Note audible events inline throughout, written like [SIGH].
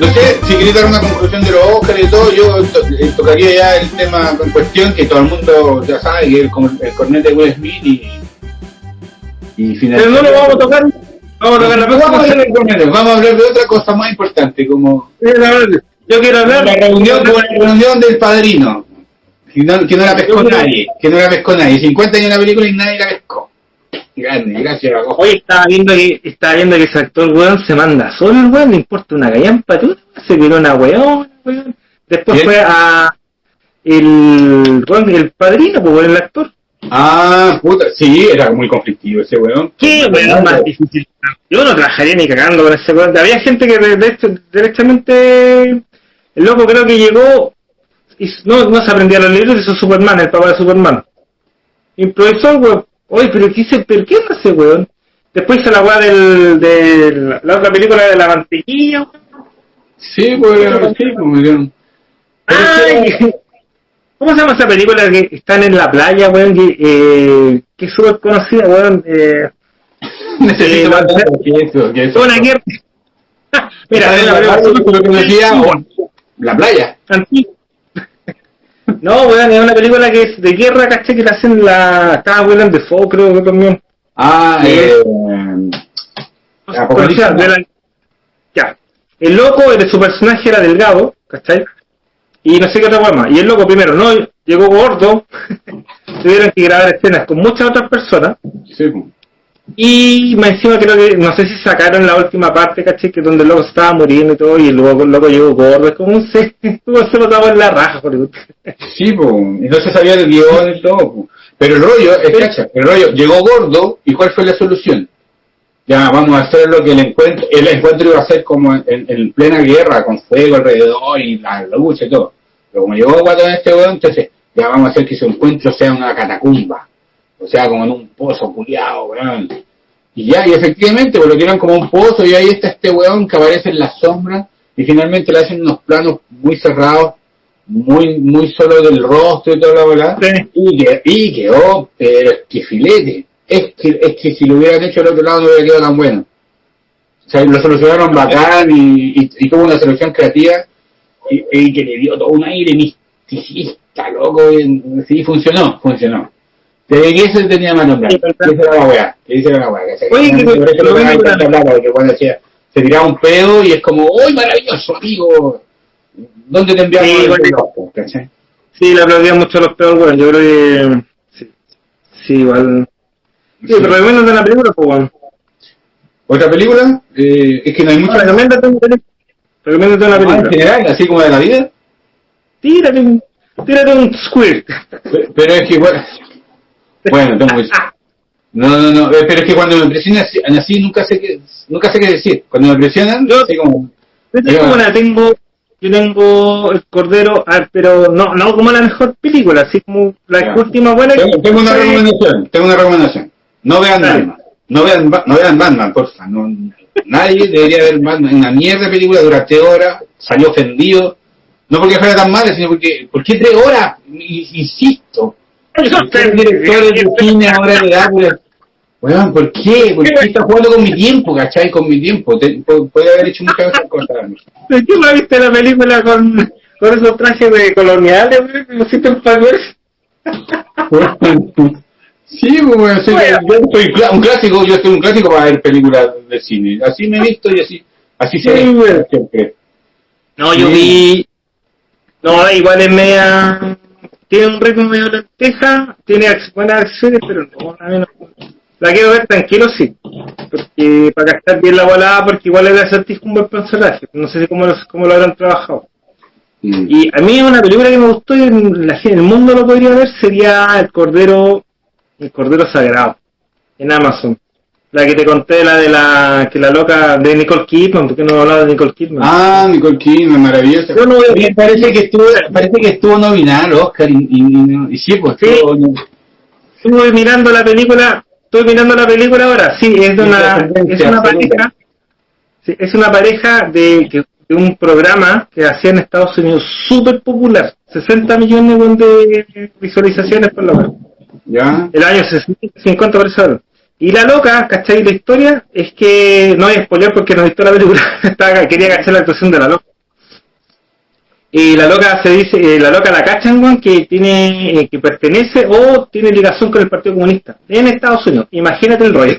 no sé, si queréis dar una conclusión de los Oscars y todo, yo to- eh, tocaría ya el tema en cuestión que todo el mundo ya sabe, que es como el cornete de Will Smith y, y Pero no lo vamos a tocar. Vamos a tocar la Vamos a próxima. del cornete, vamos a hablar de otra cosa más importante, como Yo quiero hablar la reunión, como la reunión del padrino, que no, que no la pescó nadie, que no la pescó nadie, 50 años en la película y nadie la pescó. Grande, gracias. Hoy estaba viendo que estaba viendo que ese actor weón se manda solo el weón, le importa una gallampa, tú se tiró una weón, weón. Después fue a el weón, el padrino, pues el actor. Ah, puta, sí, era muy conflictivo ese weón. ¿Qué weón más difícil? Yo no trabajaría ni cagando con ese weón. Había gente que derechamente el loco creo que llegó y no, no se aprendía los libros, hizo Superman, el papá de Superman. Improvisó weón. Oye, pero ¿qué hice? ¿Pero qué hace weón? Después hizo la weá del, de la otra película de la mantequilla, weón. Sí, pues, sí, pues, me dieron- Ay, [LAUGHS] ¿Cómo se llama esa película que están en la playa, weón? Que, eh, que es súper conocida, weón. Eh, [LAUGHS] Necesito Eh, más la- que eso, que eso. una guerra. [LAUGHS] Mira, es la la playa, o- la playa. antigua. No, weón, es una película que es de guerra, ¿cachai? Que la hacen la... Estaba Willem Dafoe, creo que también. Ah, eh, Apocalipsis. Ya. El loco, de su personaje era delgado, ¿cachai? Y no sé qué otra weá más. Y el loco primero, no, llegó gordo. [LAUGHS] Tuvieron que grabar escenas con muchas otras personas. sí. Y más encima creo que, no sé si sacaron la última parte, ¿cachai? Que donde el loco estaba muriendo y todo, y el loco, el loco llegó gordo, es como un se, se lo daba en la raja, por Sí, pues, y no se sabía del guion y todo, pues. Pero el rollo, es cacha, el rollo, llegó gordo, ¿y cuál fue la solución? Ya, vamos a hacer lo que el encuentro, el encuentro iba a ser como en, en plena guerra, con fuego alrededor y la lucha y todo. Pero como llegó guatón este weón, entonces, ya vamos a hacer que su encuentro sea una catacumba. O sea, como en un pozo culiado, weón. Y ya, y efectivamente, pues lo tiran como un pozo y ahí está este weón que aparece en la sombra y finalmente le hacen unos planos muy cerrados, muy muy solo del rostro y toda la verdad. Sí. Y, que, y quedó, pero es que filete. Es que, es que si lo hubieran hecho al otro lado no hubiera quedado tan bueno. O sea, lo solucionaron bacán y, y, y tuvo una solución creativa y, y que le dio todo un aire misticista, loco. Y, sí, funcionó, funcionó. Desde que eso tenía más nombre. Sí, Esa era la weá. Esa era la weá. Oye, que- por eso lo que- tanta plata, porque cuando decía, se tiraba un pedo y es como, ¡uy, maravilloso, amigo! ¿Dónde te enviamos Sí, el reloj, ¿cachai? Sí, le aplaudían mucho a los peores, weón. Yo creo que. Sí, sí igual. Sí, pero recomiéndate una película, pues, weón. ¿Otra película? Eh, es que no hay muchas. Recomiéndate una película. Recomiéndate una Ah, en película. general, así como de la vida. Tírate un. Tírate un squirt. Pero, pero es que, bueno, bueno, tengo que- No, no, no, eh, pero es que cuando me presionan así, nunca sé qué, nunca sé qué decir. Cuando me presionan, Yo- así como, Yo tengo una, tengo. Yo tengo el Cordero, ah, pero no, no como la mejor película, así como la última buena. que- tengo, tengo una recomendación, tengo una recomendación. No vean Dale. Batman, no vean, no vean Batman, porfa. No, nadie debería ver Batman. Una mierda película, dura tres horas, salió ofendido. No porque fuera tan mala, sino porque, ¿por qué tres horas? Insisto. Usted es director de cine ahora de pues, Weón, ¿por qué? ¿Por qué está jugando con mi tiempo, cachai? Con mi tiempo. Te- puede haber hecho muchas cosas. ¿De qué no viste la película con, con esos trajes de coloniales, weón? que pusiste en Power? Sí, bueno, soy, Bueno. yo soy cla- un clásico, yo soy un clásico para ver películas de cine. Así me he visto y así, así se Sí, ve bueno. siempre. No, yo Sí. vi. No, igual es media. Tiene un ritmo medio lenteja, tiene buenas acciones, pero no, a mí no. La quiero ver tranquilo, sí. Porque para gastar bien la volada, porque igual el acertijo es un buen personaje. No sé si cómo lo, cómo lo habrán trabajado. Mm. Y a mí una película que me gustó y en la, gente- el mundo lo podría ver sería El Cordero, El Cordero Sagrado, en Amazon. La que te conté, la de la, que la loca de Nicole Kidman, porque no hablaba de Nicole Kidman. Ah, Nicole Kidman, maravillosa. No Oye, parece que estuvo, parece que estuvo nominada al Oscar y, y, y- y sí, pues Sí. estuvo no- Estuve mirando la película, estoy mirando la película ahora, sí, es de Sí, una, es una pareja, sí, es una pareja de, de un programa que hacía en Estados Unidos súper popular, 60 millones de visualizaciones por lo menos, ya. el año 50 por eso, Y la loca, ¿cachai? La historia es que, no hay spoiler porque no he visto la película, [LAUGHS] Estaba- quería cachar la actuación de la loca. Y la loca se dice, eh, la loca la cachan, que tiene, eh, que pertenece o tiene ligación con el Partido Comunista en Estados Unidos. Imagínate el rollo.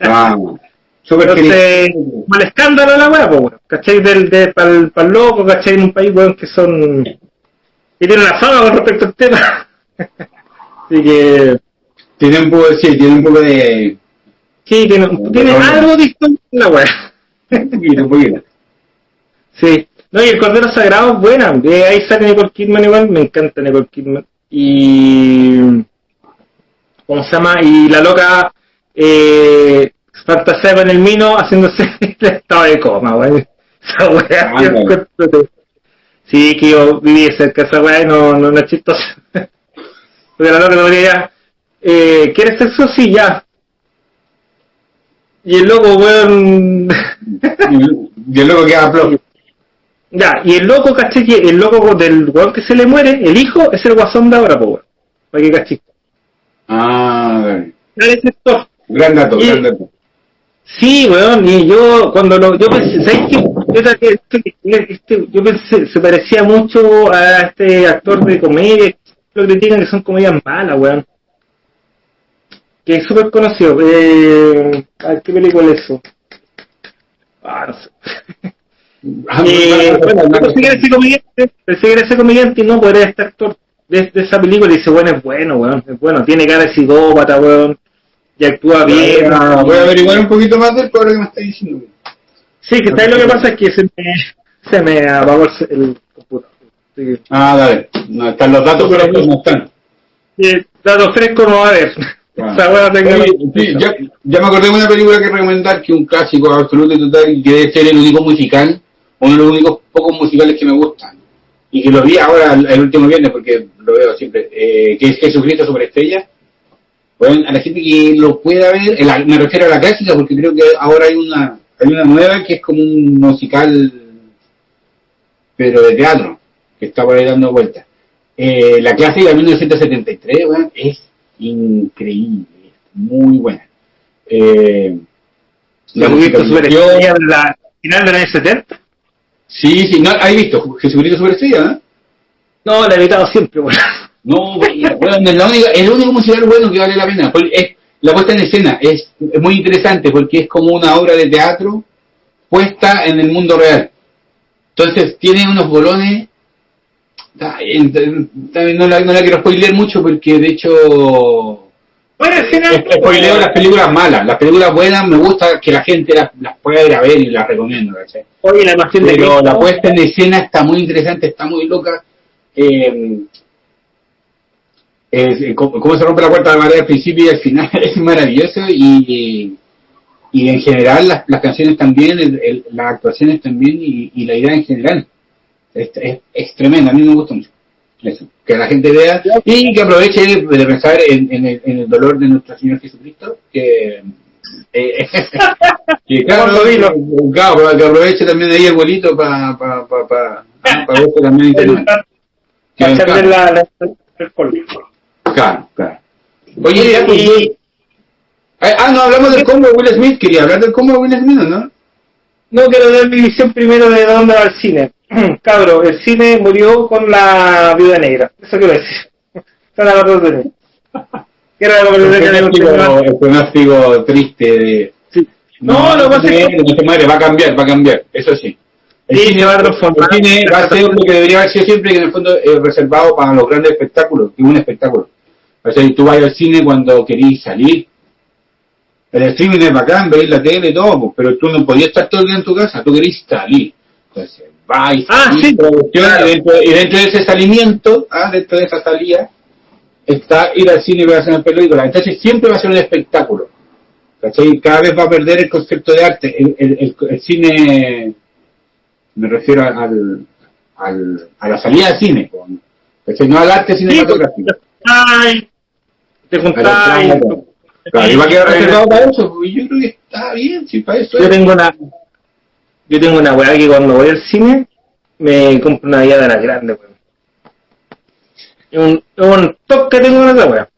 Ah, [LAUGHS] súper Entonces, mal escándalo la weá, pues, weón. ¿Cachai? Del, de, pa'l, pa'l loco, ¿cachai? En un país, weón, que son, que tienen una fama con respecto al tema. [LAUGHS] Así que, Tiene un poco, sí, tiene un poco de... sí, tiene, tiene algo distinto la weá. [LAUGHS] [LAUGHS] Un poquito, un poquito. Sí. No, y el Cordero Sagrado es buena. De ahí sale Nicole Kidman igual. Me encanta Nicole Kidman. Y... ¿Cómo se llama? Y la loca eh, fantaseaba en el mino haciéndose [LAUGHS] el estado de coma, güey. Esa weá. Ah, Sí, que yo viví cerca de esa weá y no, no, no es chistoso. Porque la loca no. Eh, ¿Quieres sexo? Sí, ya. Y el loco, weón... [LAUGHS] Y el loco queda flor. Ya, y el loco, caché que el loco del weón que se le muere, el hijo, es el guasón de ahora, weón. Para que caché. Ah, actor. gran dato, Y- gran dato. Sí, weón, y yo cuando lo, yo pensé, ¿sabes qué? Yo, este- este- yo pensé, se parecía mucho a este actor de comedia, lo critican que son comedias malas, weón. Que es súper conocido. Eh, a ver, ¿qué película es eso? Ah, no sé. [LAUGHS] Eh, bueno, que era ese comediante, que ese y no, era este actor de, de esa película y dice, bueno, es bueno, weón, es bueno, tiene cara de psicópata, weón, y actúa bien. Voy a- Voy a averiguar un poquito más del por lo que me está diciendo. Sí, que ¿sabes lo que pasa? Es que se me, se me apagó el, el computador. Sí. Ah, dale. No, están los datos, pero no están. Y datos frescos no va a haber. Sí, ya, ya me acordé de una película que recomendar, que un clásico absoluto y total, que debe ser el único musical, uno de los únicos pocos musicales que me gustan. Y que lo vi ahora el, último viernes, porque lo veo siempre, eh, que es Jesucristo Superestrella. Bueno, a la gente que lo pueda ver, la- me refiero a la clásica, porque creo que ahora hay una, hay una nueva que es como un musical, pero de teatro, que está por ahí dando vueltas. Eh, la clásica de 1973, weón, es increíble, es muy buena. Eh, ¿La musicalización- Superestrella de la final de años 70? Sí, sí, no, ¿has visto Jesucristo Superestrella, no? No, la he evitado siempre, weón. No, bueno, bueno, es la única, el único musical bueno que vale la pena. Es, la puesta en escena es, es muy interesante porque es como una obra de teatro puesta en el mundo real. Entonces tiene unos bolones. También no la, no la quiero spoiler mucho porque de hecho Bueno, es- spoileo las películas malas. Las películas buenas me gusta que la gente las, las pueda ir a ver y las recomiendo. ¿cachai? Oye, la pasión de Pero la puesta en escena está muy interesante, está muy loca. Eh, es- eh, cómo, cómo se rompe la puerta de madera al principio y al final [LAUGHS] es maravilloso y, y en general las, las canciones también, el- el- las actuaciones también y, y la idea en general es, es, es tremenda, a mí me gusta mucho. Eso, que la gente vea y que aproveche de pensar en, en el, en el dolor de nuestro Señor Jesucristo, que, eh, [LAUGHS] que claro, vino. claro, que aproveche también ahí el vuelito para pa, pa, pa, ah, pa verse también internet. [LAUGHS] Que Para echarle la, la, el claro, claro. Oye, pues, y- ah, ah, no, hablamos del combo de Will Smith, quería hablar del combo de Will Smith, ¿no? No quiero dar mi visión primero de dónde va el cine. [CLEARS THROAT] Cabro, el cine murió con la viuda negra. Eso quiero decir. Esa es la verdad de mí. Que era la El conversación pronóstico, el pronóstico triste de... Sí. No, lo que pasa es que no muere, va a cambiar, va a cambiar, eso sí. El Sí, cine, va a transformar. el cine va a ser lo que debería haber sido siempre, que en el fondo es reservado para los grandes espectáculos, que es un espectáculo. O sea, tú vas al cine cuando querís salir. El streaming es bacán, veis la tele y todo, pero tú no podías estar todo el día en tu casa, tú querís salir. Entonces, vais, Ah, salís, sí, producción, claro. y, dentro, y dentro de ese salimiento, ah, dentro de esa salida, está ir al cine y ver una película. Entonces siempre va a ser un espectáculo. ¿Cachai? Cada vez va a perder el concepto de arte. El, el- el- el cine, me refiero al, al, a la salida del cine, ¿cachai? no al arte cinematográfico. Ay, te juntáis. Claro, y va a quedar reservado para eso, y yo creo que está bien, sí, para eso Yo es. tengo una. Yo tengo una weá que cuando voy al cine me compro una guía de las grandes, weón. Es un, toque que tengo con esa weá.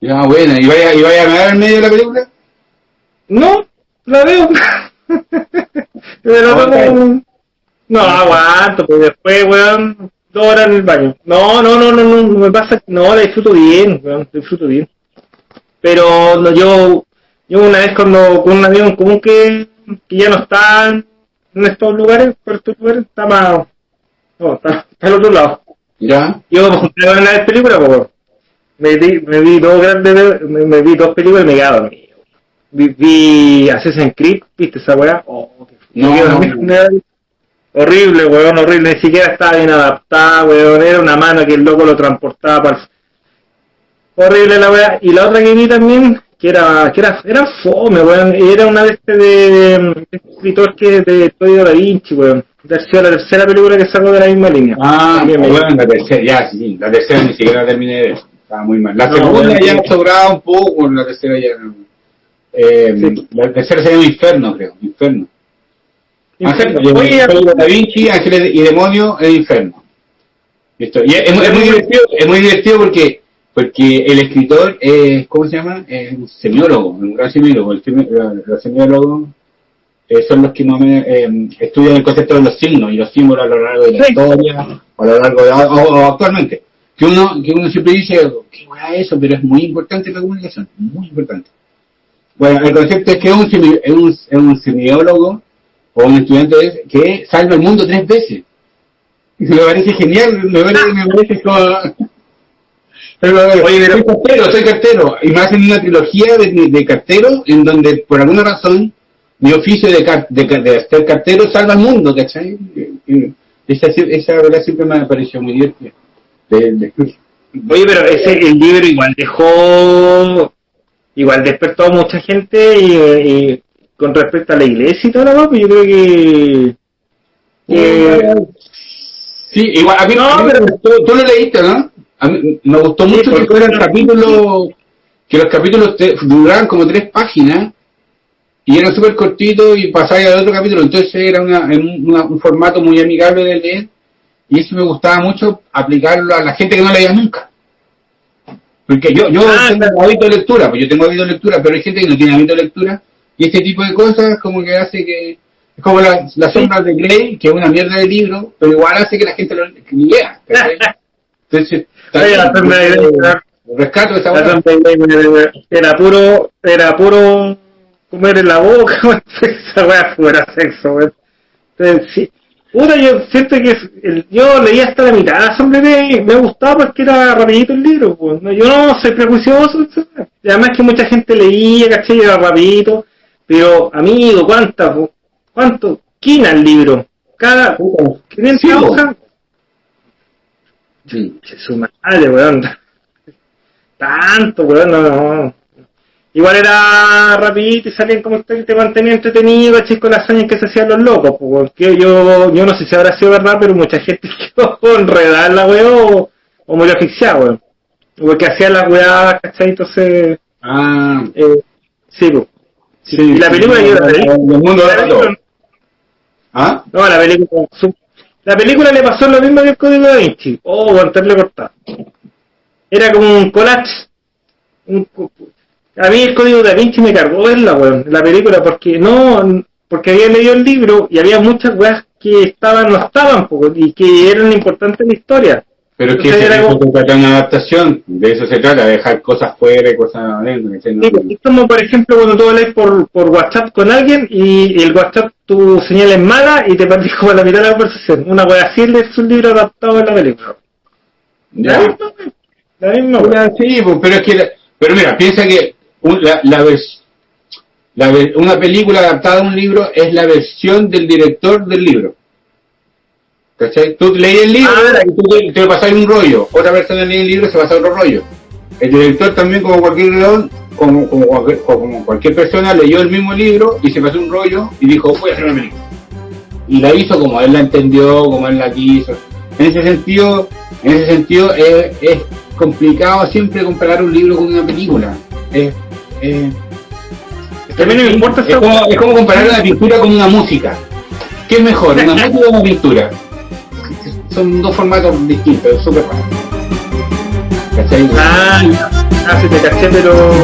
Ya, bueno, y vaya, y vaya a mirar en medio de la película. No, la veo. [LAUGHS] Pero no, no, aguanto, pues después, weón, dos horas en el baño. No, no, no, no, no, no me pasa, no, la disfruto bien, weón, disfruto bien. Pero no, yo, yo una vez cuando con un amigo común que, que ya no está en estos lugares, por estos lugares, está más, no, está, está al otro lado. ¿Ya? Yo me junté a ver una película, pues, me vi, me vi dos grandes, me, me vi dos películas y me quedaba dormido. Vi, vi Assassin's Creed, ¿viste esa weá? Oh, No, no. Horrible, weón, horrible, ni siquiera estaba bien adaptada, weón, era una mano que el loco lo transportaba para el... Horrible la weá. Y la otra que vi también, que era, que era, era fome, weón, era una de este de, de, de escritor que de Código Da Vinci, weón. La tercera película que sacó de la misma línea. Ah, me- bueno, la tercera, ya, sí, la tercera ni siquiera la terminé de ver. Estaba muy mal. La No, segunda ya sí. sobraba un poco, la tercera ya no. Eh, Sí. La tercera sería un infierno, creo, infierno. Inferno. Ángeles, Oye, Código Da Vinci, Ángeles y Demonios, el infierno. Listo. Y es, es muy- es muy divertido, es muy divertido porque porque el escritor es, ¿cómo se llama? Es un semiólogo, un gran semiólogo. El los semiólogos eh, son los que más o menos, eh, estudian el concepto de los signos y los símbolos a lo largo de la Sí. historia, o a lo largo de, o, o actualmente. Que uno, que uno siempre dice, ¿qué es eso? Pero es muy importante la comunicación, muy importante. Bueno, el concepto es que es un, es un, es un semiólogo o un estudiante que salva el mundo tres veces. Y me parece genial, me parece, me parece como... Pero, Oye, pero- soy cartero, soy cartero. Y me hacen una trilogía de, de cartero en donde, por alguna razón, mi oficio de, car- de, car- de ser cartero salva al mundo, ¿cachai? Esa, esa verdad siempre me pareció muy divertida. De- de- Oye, pero ese el libro igual dejó, igual despertó a mucha gente y, y con respecto a la iglesia y todo lo demás, pues yo creo que, que Sí, igual, a mí No, pero- gustó, tú lo leíste, ¿no? A mí me gustó Sí, mucho que porque- fueran capítulos, que los capítulos te- duraran como tres páginas y eran súper cortitos y pasáis al otro capítulo, entonces era una, un formato muy amigable de leer y eso me gustaba mucho aplicarlo a la gente que no leía nunca. Porque yo, yo Ah, tengo hábito de lectura, pues yo tengo hábito de lectura, pero hay gente que no tiene hábito de lectura y este tipo de cosas como que hace que es como la, la sombra de Grey, que es una mierda de libro, pero igual hace que la gente lo que lea. [LAUGHS] Entonces, Rescato esa Iglesia era puro, era puro comer en la boca, [LAUGHS] esa weá fuera sexo, weón. Entonces, sí. Puta, yo siento que el- yo leí hasta la mitad Grey, me gustaba porque era rapidito el libro, pues. Yo no soy prejuicioso, además que mucha gente leía, caché, y era rapidito, pero amigo, ¿cuántas, po? ¿cuánto? Quina el libro, cada 500 Sí, hojas, Sí. Su madre, weón. Tanto, weón, no, no. Igual era rapidito y salían como te, te mantenía entretenido, ¿cachai? Con las años que se hacían los locos, porque yo, yo no sé si habrá sido verdad, pero mucha gente [LAUGHS] quedó enredada en la weá o, o murió asfixiada, weón. Porque hacían las weá, ¿cachai? Entonces, Ah, eh, sí, pues. sí. Y la película yo la vi. El mundo La película- ¿Ah? No, la película. La película le pasó lo mismo que el código da Vinci. Oh, volverle cortado. Era como un collage. Un a mí el código da Vinci me cargó verla, weón, la película, porque no, porque había leído el libro y había muchas weas que estaban, no estaban, y que eran importantes en la historia. Pero es que se trata de una adaptación, de eso se trata, de dejar cosas fuera y cosas adentro. es como por ejemplo cuando tú hablas por, por WhatsApp con alguien y el WhatsApp tu señal es mala y te perdís como a la mitad de la conversación. Una wea así es un libro adaptado en la película. La Ya. misma, la misma wea. Mira, sí, pues, pero es que, la- pero mira, piensa que un- la, la vers- la una película adaptada a un libro es la versión del director del libro. ¿Cachai? Tú lees el libro Ah, y tú te, te pasas un rollo, otra persona lee el libro y se pasa otro rollo. El director también, como cualquier león, como, como, cualquier, como cualquier persona, leyó el mismo libro y se pasó un rollo y dijo, voy a hacer una película. Y la hizo como él la entendió, como él la quiso. En ese sentido, en ese sentido es, es complicado siempre comparar un libro con una película. Es, es- También me importa es como, es como comparar una pintura con una música. ¿Qué es mejor, una [LAUGHS] música o una pintura? Son dos formatos distintos, súper raro. ¿Cachai? Ah, ah, sí te caché, pero